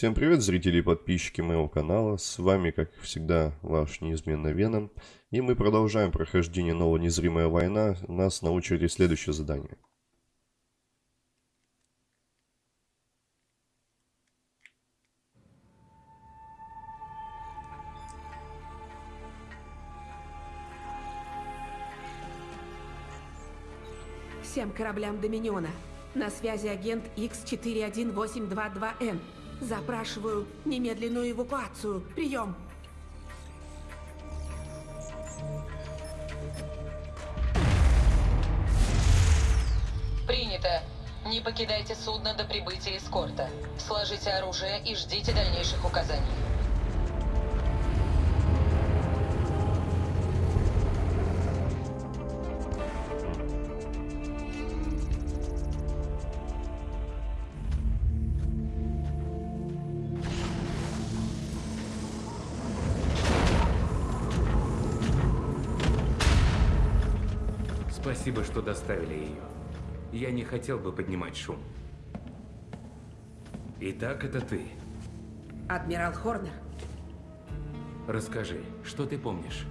Всем привет, зрители и подписчики моего канала. С вами, как всегда, ваш неизменный Веном. И мы продолжаем прохождение нового «Незримая война». У нас на очереди следующее задание. Всем кораблям Доминиона. На связи агент X41822N. Запрашиваю немедленную эвакуацию. Прием. Принято. Не покидайте судно до прибытия эскорта. Сложите оружие и ждите дальнейших указаний. Доставили ее. Я не хотел бы поднимать шум. Итак, это ты. Адмирал Хорнер. Расскажи, что ты помнишь?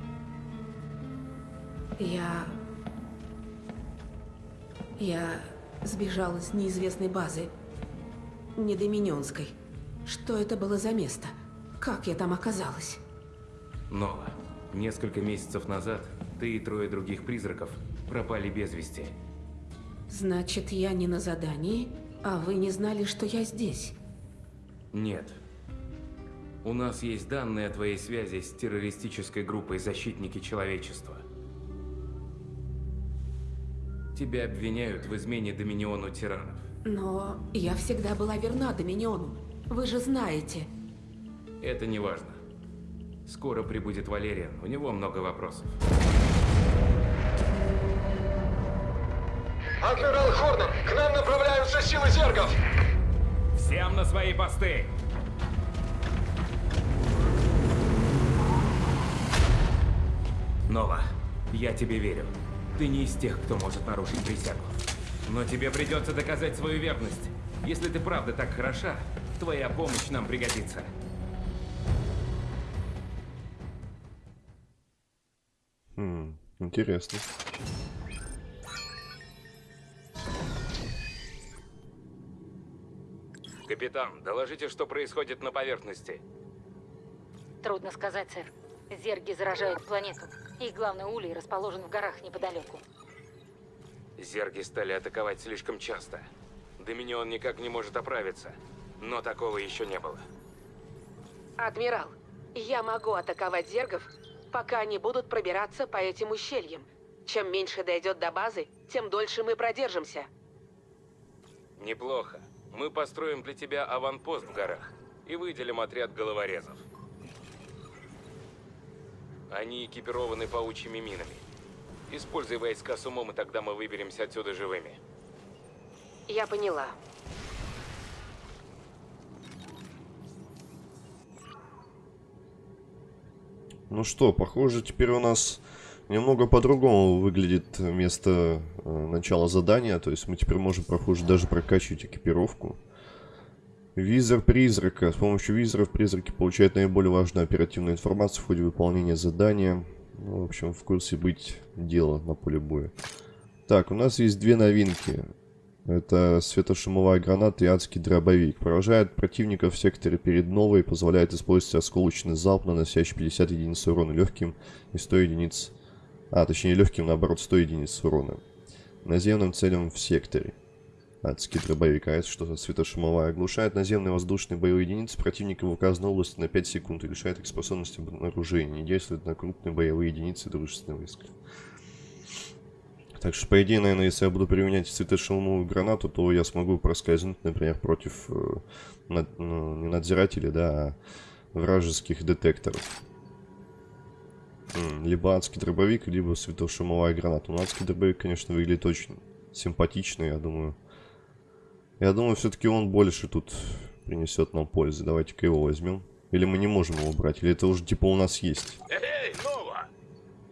Я... Я сбежала с неизвестной базы. Недоминионской. Что это было за место? Как я там оказалась? Нова, несколько месяцев назад ты и трое других призраков пропали без вести. Значит, я не на задании, а вы не знали, что я здесь? Нет. У нас есть данные о твоей связи с террористической группой «Защитники человечества». Тебя обвиняют в измене Доминиону тиранов. Но я всегда была верна Доминиону. Вы же знаете. Это не важно. Скоро прибудет Валериан, у него много вопросов. Адмирал Хорнер, к нам направляются силы зергов! Всем на свои посты! Нова, я тебе верю. Ты не из тех, кто может нарушить присягу. Но тебе придется доказать свою верность. Если ты правда так хороша, твоя помощь нам пригодится. Хм, интересно. Капитан, доложите, что происходит на поверхности. Трудно сказать, сэр. Зерги заражают планету. Их главный улей расположен в горах неподалеку. Зерги стали атаковать слишком часто. Доминион никак не может оправиться. Но такого еще не было. Адмирал, я могу атаковать зергов, пока они будут пробираться по этим ущельям. Чем меньше дойдет до базы, тем дольше мы продержимся. Неплохо. Мы построим для тебя аванпост в горах и выделим отряд головорезов. Они экипированы паучьими минами. Используй войска с умом, и тогда мы выберемся отсюда живыми. Я поняла. Ну что, похоже, теперь у нас немного по-другому выглядит место э, начала задания. То есть мы теперь можем, похоже, даже прокачивать экипировку. Визор призрака. С помощью визоров призраки получают наиболее важную оперативную информацию в ходе выполнения задания. Ну, в общем, в курсе быть дела на поле боя. Так, у нас есть две новинки. Это светошумовая граната и адский дробовик. Поражает противника в секторе перед новой, позволяет использовать осколочный залп, наносящий 50 единиц урона легким и 100 единиц... А, точнее легким, наоборот, 100 единиц урона. Наземным целям в секторе. Адский дробовик, а это что-то светошумовая. Оглушает наземные воздушные боевые единицы противника в указанной области на 5 секунд и лишает их способности обнаружения. Действует на крупные боевые единицы дружественного войска. Так что, по идее, наверное, если я буду применять светошумовую гранату, то я смогу проскользнуть, например, против э, над, ну, не надзирателей, да, а вражеских детекторов. Либо адский дробовик, либо светошумовая граната. Но адский дробовик, конечно, выглядит очень симпатично, я думаю. Я думаю, все-таки он больше тут принесет нам пользы. Давайте-ка его возьмем. Или мы не можем его брать, или это уже типа у нас есть. Эй, Нова!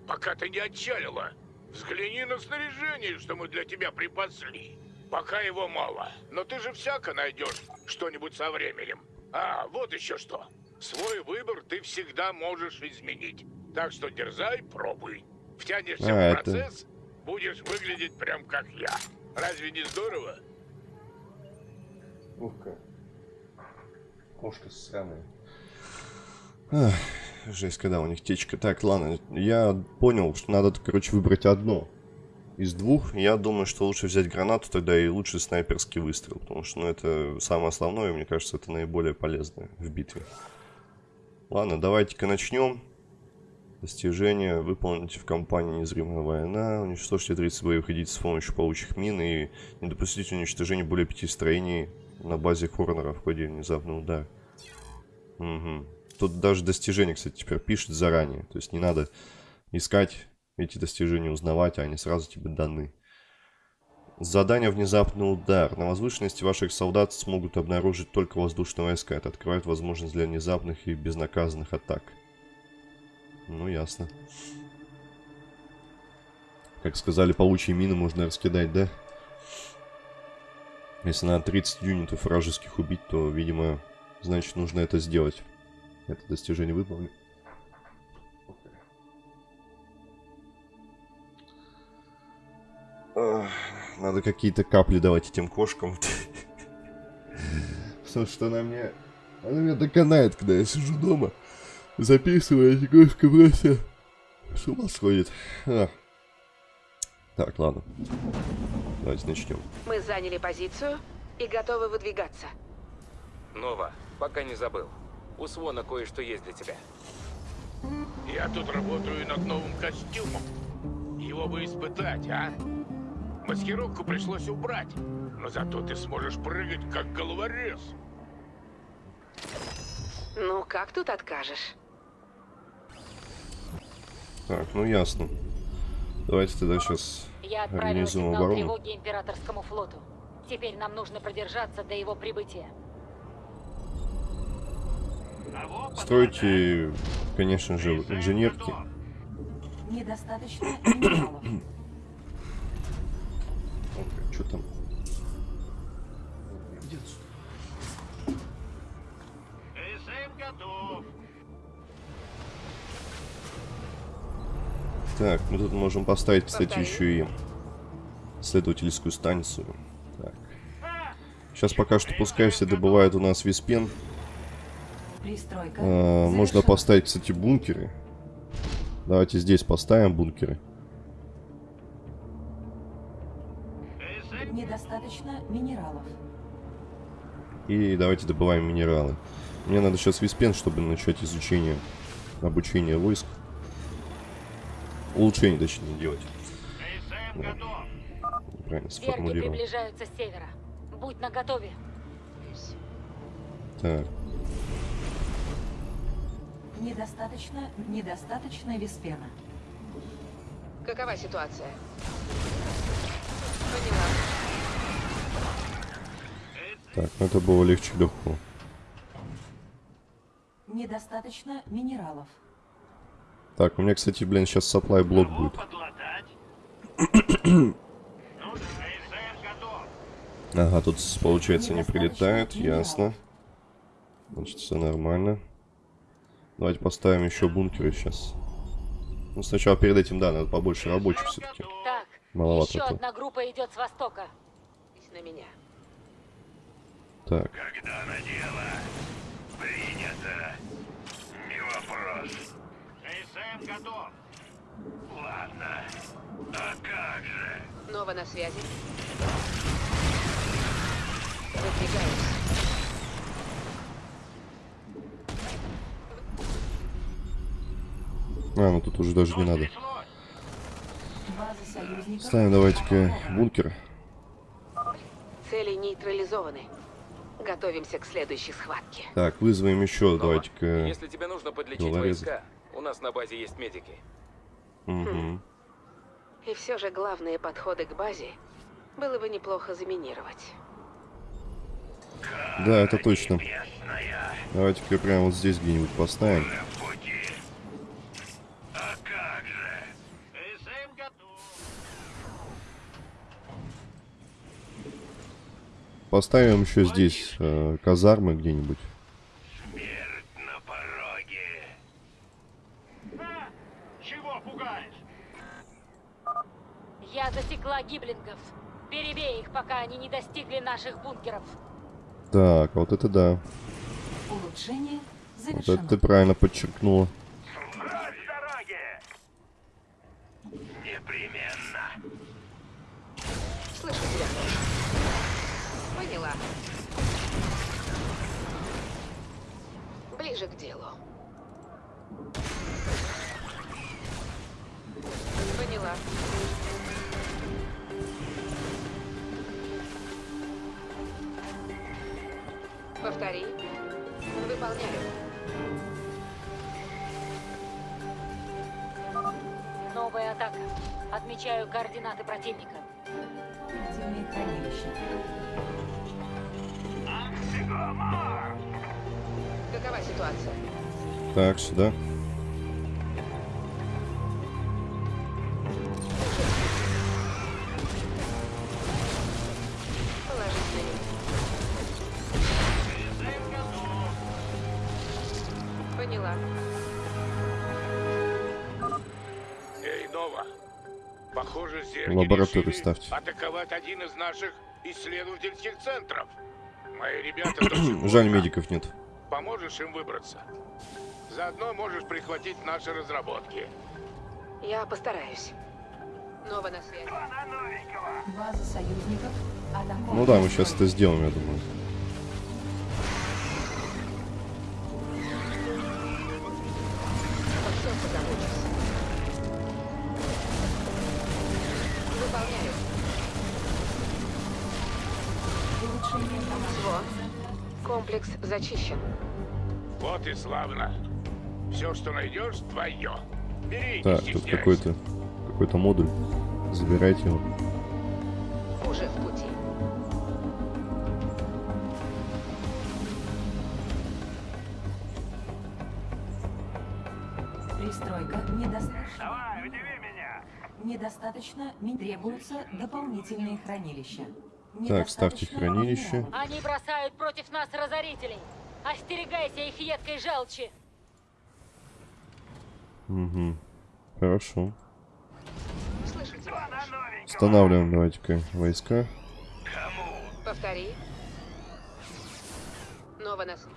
Пока ты не отчалила, взгляни на снаряжение, что мы для тебя припасли. Пока его мало, но ты же всяко найдешь что-нибудь со временем. А, вот еще что. Свой выбор ты всегда можешь изменить. Так что дерзай, пробуй. Втянешься А, в это- процесс, будешь выглядеть прям как я. Разве не здорово? Ух-ка. Кошка сраная. Ах, жесть, когда у них течка. Так, ладно, я понял, что надо, короче, выбрать одно из двух. Я думаю, что лучше взять гранату тогда и лучше снайперский выстрел, потому что, ну, это самое основное, и мне кажется, это наиболее полезное в битве. Ладно, давайте-ка начнем. Достижение. Выполните в кампании «Незримая война». Уничтожьте 30 боевых единиц с помощью паучьих мин и не допустите уничтожения более пяти строений на базе Хорнера в ходе внезапного удара. Угу. Тут даже достижения, кстати, теперь пишет заранее. То есть не надо искать эти достижения, узнавать, а они сразу тебе даны. Задание «Внезапный удар». На возвышенности ваших солдат смогут обнаружить только воздушные войска. Это открывает возможность для внезапных и безнаказанных атак. Ну, ясно. Как сказали, паучьи мины можно раскидать, да? Если надо 30 юнитов вражеских убить, то, видимо, значит, нужно это сделать. Это достижение выполнено. Надо какие-то капли давать этим кошкам. Потому что она мне... Она меня доконает, когда я сижу дома. Записываю, эти кошка просто... С ума сходит. А. Так, ладно. Давайте начнем. Мы заняли позицию и готовы выдвигаться. Нова, пока не забыл. У Свона кое-что есть для тебя. Я тут работаю над новым костюмом. Его бы испытать, а? Маскировку пришлось убрать. Но зато ты сможешь прыгать, как головорез. Ну, как тут откажешь? Так, ну ясно. Давайте тогда сейчас Я организуем оборону. тревоги императорскому флоту. Теперь нам нужно продержаться до его прибытия. Стройте, конечно же, инженерки. Недостаточно минералов. Так, мы тут можем поставить, кстати, еще и исследовательскую станцию. Так. Сейчас пока что пускай все добывают у нас виспен. А, можно поставить, кстати, бункеры. Давайте здесь поставим бункеры. Недостаточно минералов. И давайте добываем минералы. Мне надо сейчас виспен, чтобы начать изучение, обучение войск. Улучшение, точнее, делать. Да. Правильно сформулировал. приближаются с севера. Будь наготове. Так, Недостаточно, недостаточно виспена. Какова ситуация? Поняла. так, ну это было легче легкого. Недостаточно минералов. Так, у меня, кстати, блин, сейчас supply блок будет. Ага, тут, получается, не прилетает, ясно. Значит, все нормально. Давайте поставим еще бункеры сейчас. Ну, сначала перед этим, да, надо побольше рабочих все-таки. Так, Маловато еще одна группа идет с востока. На меня. Так, Когда на дело? Принято. Не вопрос. СМ готов. Ладно. А как же? Нова на связи. Выдвигаюсь. а, ну тут уже даже не надо. База союзников. Ставим давайте-ка бункер. Цели нейтрализованы. Готовимся к следующей схватке. Так, вызовем еще, давайте-ка. Если тебе нужно подлечить войска, у нас на базе есть медики. Угу. И все же главные подходы к базе было бы неплохо заминировать. Да, это точно. Давайте-ка прямо вот здесь где-нибудь поставим. А как же? СМ готов. Поставим еще здесь э, казармы где-нибудь. пугаешь? Я засекла гиблингов. Перебей их, пока они не достигли наших бункеров. Так, вот это да. Улучшение завершено. Вот это ты правильно подчеркнула. Ближе к делу. Поняла. Повтори. Выполняю. Новая атака. Отмечаю координаты противника. Хранилища. Какова ситуация? Так, сюда. Решили ставьте. атаковать один из наших исследовательских центров. Мои ребята Жаль, медиков нет. Поможешь им выбраться? Заодно можешь прихватить наши разработки. Я постараюсь. Нова на связи. База союзников. Ну да, мы сейчас это сделаем, я думаю. Зачищен. Вот и славно. Все, что найдешь, твое. Бери, Так, тут какой-то какой-то модуль. Забирайте его. Уже в пути. Пристройка недостаточно. Давай, удиви меня. Недостаточно. Требуются дополнительные хранилища. Так, ставьте хранилище. Они бросают против нас разорителей. Остерегайся их едкой желчи. Угу. Хорошо. Устанавливаем давайте-ка войска. Повтори. Нова на связи.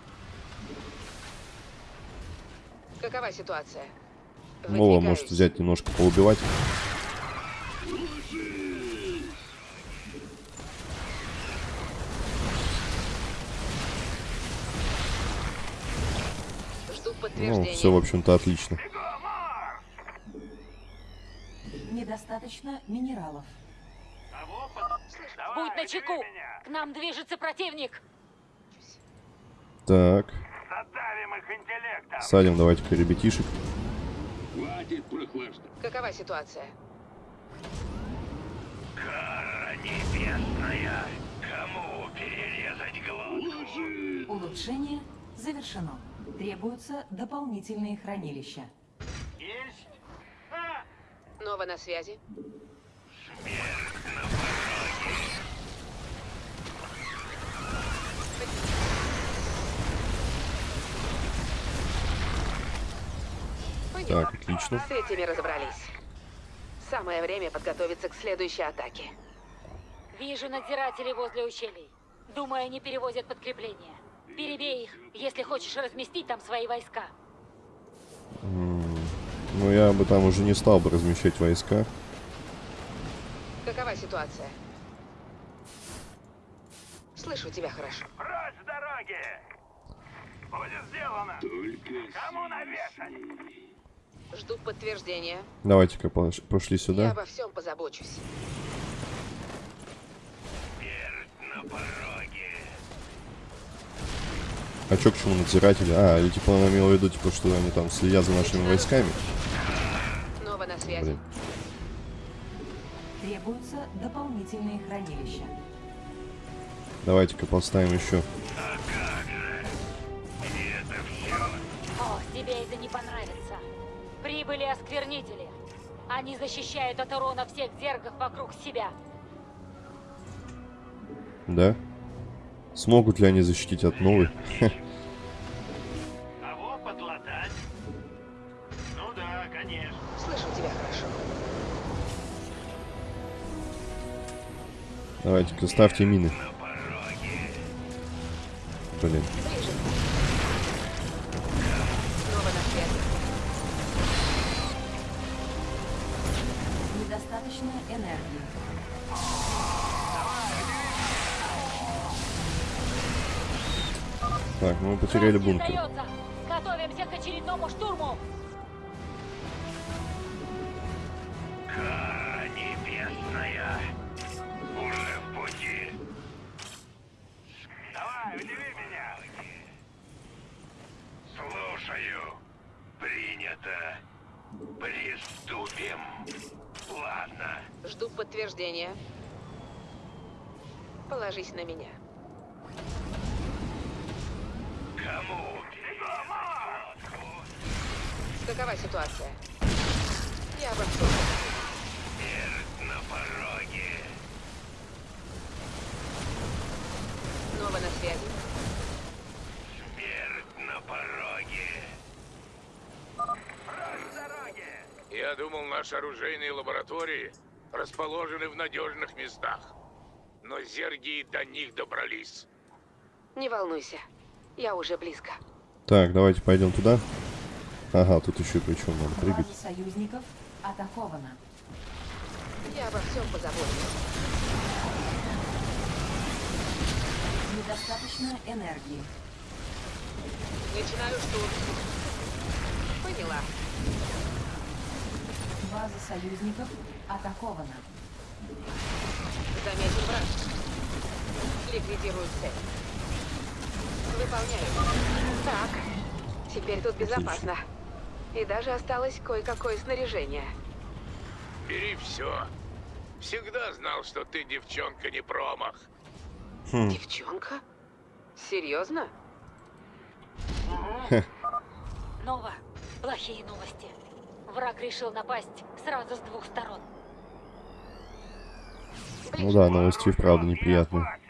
Какова ситуация? Нова Выдвигаюсь. может взять немножко поубивать. Ну, все, в общем-то, отлично. Недостаточно минералов. Будь начеку. К нам движется противник. Так. Садим давайте-ка ребятишек. Какова ситуация? Улучшение завершено. Требуются дополнительные хранилища. Нова на связи. Поняла. Так, отлично. С этими разобрались. Самое время подготовиться к следующей атаке. Вижу надзирателей возле ущелий. Думаю, они перевозят подкрепление. Перебей их, если хочешь разместить там свои войска. Ну, я бы там уже не стал бы размещать войска. Какова ситуация? Слышу тебя хорошо. Прочь с дороги! Будет сделано! Кому навешать? Жду подтверждения. Давайте-ка пош- пошли Я сюда. обо всем позабочусь. А чё к чему надзиратели? А, или типа он имел в виду, типа, что они там следят за нашими войсками? Нова на связи. Блин. Требуются дополнительные хранилища. Давайте-ка поставим еще. О, тебе это не понравится. Прибыли осквернители. Они защищают от урона всех зергов вокруг себя. Да? Смогут ли они защитить от новой? Кого подлатать? Ну да, конечно. Слышу тебя хорошо. Давайте-ка ставьте мины. Блин. Так, ну мы потеряли бункер. Готовимся к очередному штурму. Кара небесная. Уже в пути. Давай, удиви меня. Слушаю. Принято. Приступим. Ладно. Жду подтверждения. Положись на меня. Какова ситуация? Я обо всем. Смерть на пороге. Снова на связи. Смерть на пороге. Я думал, наши оружейные лаборатории расположены в надежных местах. Но зерги до них добрались. Не волнуйся. Я уже близко. Так, давайте пойдем туда. Ага, тут еще причем надо прыгать. База союзников атакована. Я обо всем позабочусь. Недостаточно энергии. Начинаю штурм. Поняла. База союзников атакована. Замечен враг. Ликвидирую цель. Выполняю. Так. Теперь тут безопасно. И даже осталось кое-какое снаряжение. Бери все. Всегда знал, что ты девчонка не промах. Девчонка? Серьезно? Нова, плохие новости. Враг решил напасть сразу с двух сторон. Ну да, новости вправду неприятные. А?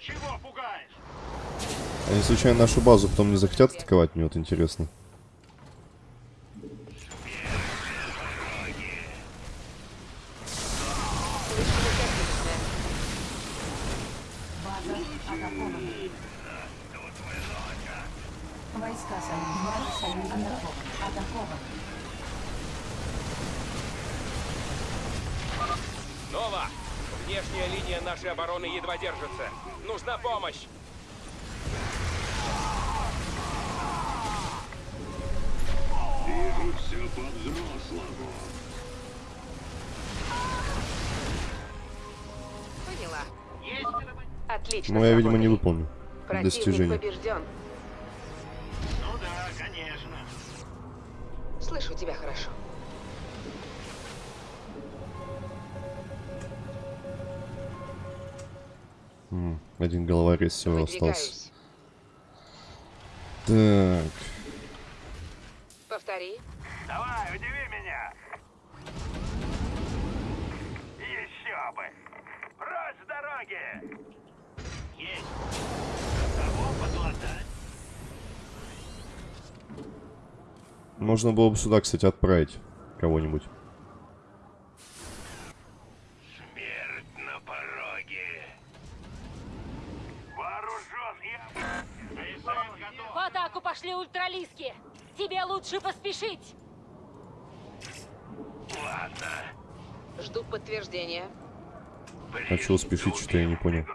Чего пугаешь? Они случайно нашу базу потом не захотят атаковать, мне вот интересно. Нова! Внешняя линия нашей обороны едва держится. Нужна помощь! Вижу все по-взрослому. Поняла. Отлично. Ну, я, видимо, не выполню Противник достижение. побежден. Ну да, конечно. Слышу тебя хорошо. Один головорез всего остался. Так, Повтори. Давай, удиви меня. Еще бы. Прочь с дороги. Есть. Можно было бы сюда, кстати, отправить кого-нибудь. Смерть на пороге. Вооружен и... Прицел готов. В атаку пошли ультралиски. Тебе лучше поспешить. Ладно. Жду подтверждения. А чего спешить, что я не понял.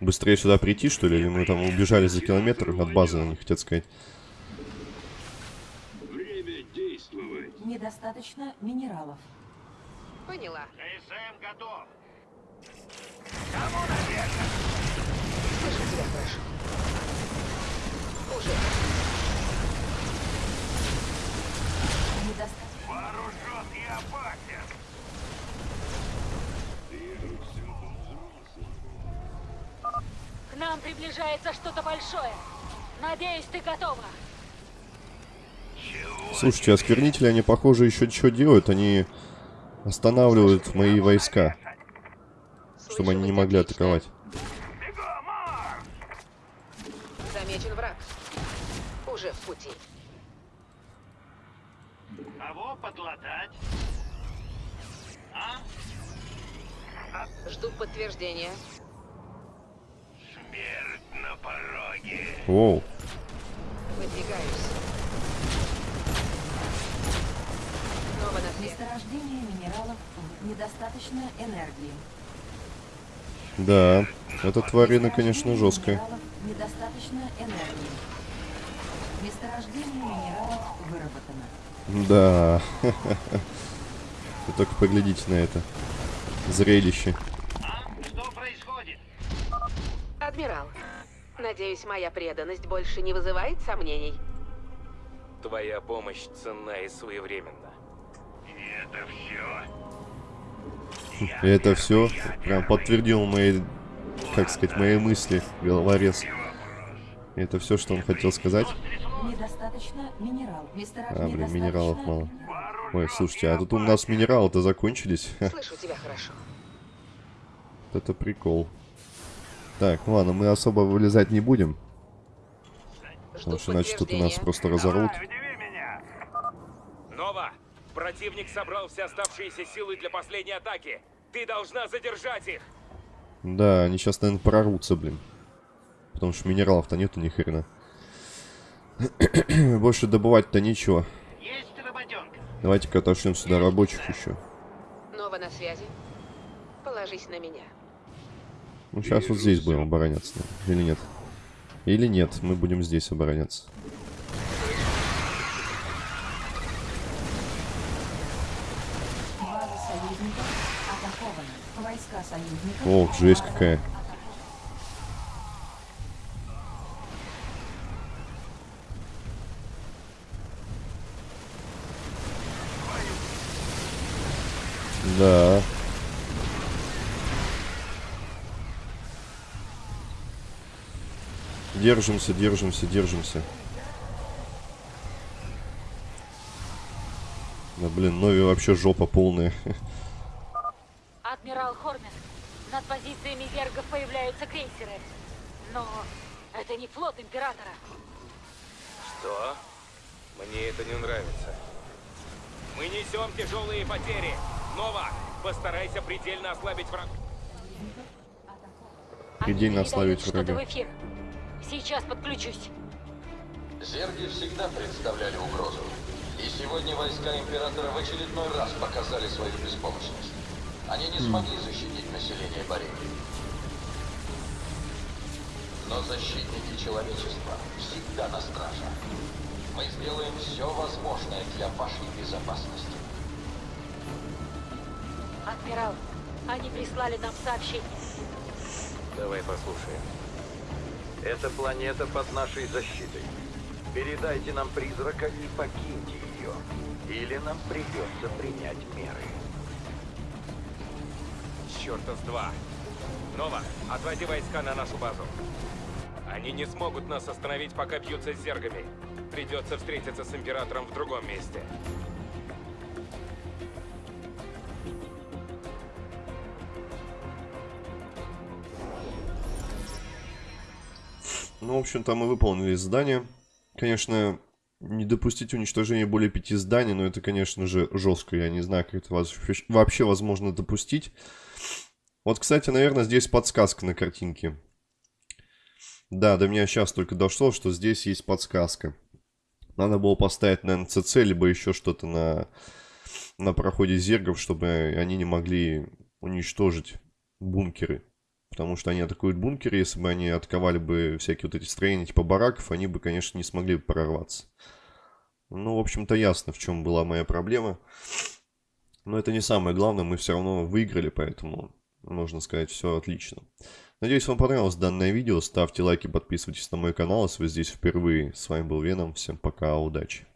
Быстрее сюда прийти, что ли? Или мы там убежали за километр от базы, они хотят сказать. Время действовать. Недостаточно минералов. Поняла. СМ готов. Слышу тебя хорошо. Уже. Недостаточно. Вооружен и опасен. Нам приближается что-то большое. Надеюсь, ты готова. Слушайте, осквернители, они, похоже, еще что делают. Они останавливают мои войска, Слышу чтобы они не могли отлично. атаковать. Замечен враг. Уже в пути. Кого подлатать? А? Жду подтверждения. Смерть на пороге. Воу. Выдвигаюсь. Снова на свет. Месторождение минералов недостаточно энергии. Да, эта тварина, конечно, жесткая. Недостаточно энергии. Месторождение минералов выработано. Да. Вы только поглядите на это. Зрелище. А? Что происходит? Адмирал, надеюсь, моя преданность больше не вызывает сомнений. Твоя помощь ценна и своевременна. Это все. Это все прям подтвердил мои, как сказать, мои мысли, головорез. Это все, что он хотел сказать. Недостаточно минерал. А, блин, минералов мало. Ой, слушайте, а тут у нас минералы-то закончились. Слышу тебя хорошо. это прикол. Так, ну ладно, мы особо вылезать не будем. Потому что иначе тут у нас просто меня. Нова! Противник собрал все оставшиеся силы для последней атаки. Ты должна задержать их! Да, они сейчас, наверное, прорвутся, блин. Потому что минералов-то нету ни хрена. Больше добывать-то нечего. Есть работенка. Давайте-ка отошлем сюда рабочих еще. Нова на связи. Положись на меня. Ну, сейчас вот здесь будем обороняться. Или нет? Или нет, мы будем здесь обороняться. Ох, жесть какая. Да. Держимся, держимся, держимся. Да блин, Нови вообще жопа полная. Адмирал Хормин, над позициями зергов появляются крейсеры. Но это не флот Императора. Что? Мне это не нравится. Мы несем тяжелые потери. Нова, постарайся предельно ослабить враг. Они Предельно ослабить что-то врага. Сейчас подключусь. Зерги всегда представляли угрозу. И сегодня войска Императора в очередной раз показали свою беспомощность. Они не смогли защитить население Борейки. Но защитники человечества всегда на страже. Мы сделаем все возможное для вашей безопасности. Адмирал, они прислали нам сообщение. Давай послушаем. Эта планета под нашей защитой. Передайте нам призрака и покиньте ее. Или нам придется принять меры. Черта с два. Нова, отводи войска на нашу базу. Они не смогут нас остановить, пока бьются с зергами. Придется встретиться с Императором в другом месте. Ну, в общем-то, мы выполнили задание. Конечно, не допустить уничтожения более пяти зданий, но это, конечно же, жестко. Я не знаю, как это вообще возможно допустить. Вот, кстати, наверное, здесь подсказка на картинке. Да, до меня сейчас только дошло, что здесь есть подсказка. Надо было поставить, наверное, ЦЦ, либо еще что-то на, на проходе зергов, чтобы они не могли уничтожить бункеры. Потому что они атакуют бункеры, если бы они атаковали бы всякие вот эти строения типа бараков, они бы, конечно, не смогли бы прорваться. Ну, в общем-то, ясно, в чем была моя проблема. Но это не самое главное, мы все равно выиграли, поэтому, можно сказать, все отлично. Надеюсь, вам понравилось данное видео. Ставьте лайки, подписывайтесь на мой канал, если вы здесь впервые. С вами был Веном. Всем пока, удачи.